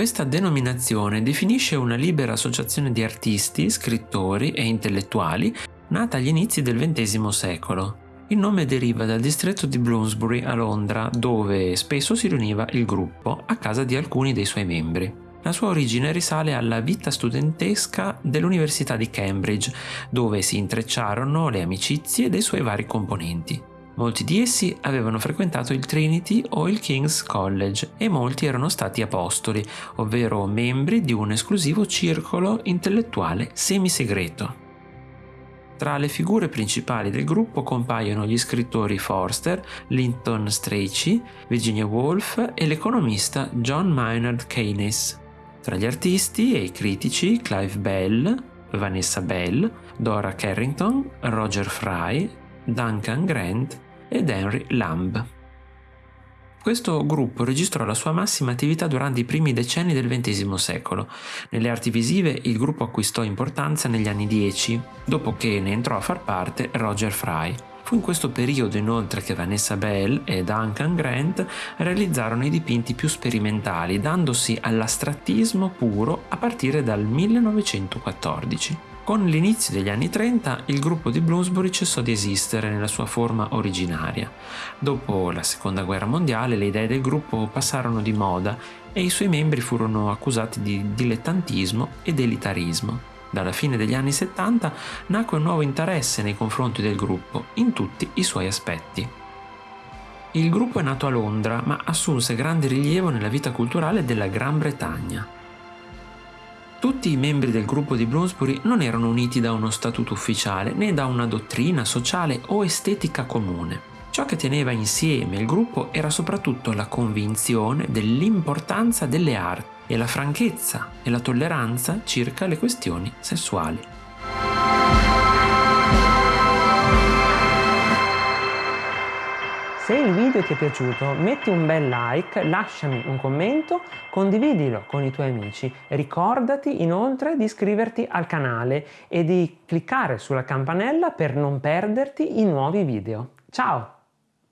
Questa denominazione definisce una libera associazione di artisti, scrittori e intellettuali nata agli inizi del XX secolo. Il nome deriva dal distretto di Bloomsbury a Londra, dove spesso si riuniva il gruppo a casa di alcuni dei suoi membri. La sua origine risale alla vita studentesca dell'Università di Cambridge, dove si intrecciarono le amicizie dei suoi vari componenti. Molti di essi avevano frequentato il Trinity o il King's College e molti erano stati apostoli, ovvero membri di un esclusivo circolo intellettuale semisegreto. Tra le figure principali del gruppo compaiono gli scrittori Forster, Linton Strachey, Virginia Woolf e l'economista John Maynard Keynes. Tra gli artisti e i critici Clive Bell, Vanessa Bell, Dora Carrington, Roger Fry, Duncan Grant ed Henry Lamb. Questo gruppo registrò la sua massima attività durante i primi decenni del XX secolo. Nelle arti visive il gruppo acquistò importanza negli anni 10, dopo che ne entrò a far parte Roger Fry. Fu in questo periodo inoltre che Vanessa Bell e Duncan Grant realizzarono i dipinti più sperimentali, dandosi all'astrattismo puro a partire dal 1914. Con l'inizio degli anni 30 il gruppo di Bloomsbury cessò di esistere nella sua forma originaria. Dopo la seconda guerra mondiale le idee del gruppo passarono di moda e i suoi membri furono accusati di dilettantismo ed elitarismo. Dalla fine degli anni 70 nacque un nuovo interesse nei confronti del gruppo, in tutti i suoi aspetti. Il gruppo è nato a Londra, ma assunse grande rilievo nella vita culturale della Gran Bretagna. Tutti i membri del gruppo di Bloomsbury non erano uniti da uno statuto ufficiale né da una dottrina sociale o estetica comune. Ciò che teneva insieme il gruppo era soprattutto la convinzione dell'importanza delle arti e la franchezza e la tolleranza circa le questioni sessuali. Video ti è piaciuto metti un bel like, lasciami un commento, condividilo con i tuoi amici. Ricordati inoltre di iscriverti al canale e di cliccare sulla campanella per non perderti i nuovi video. Ciao!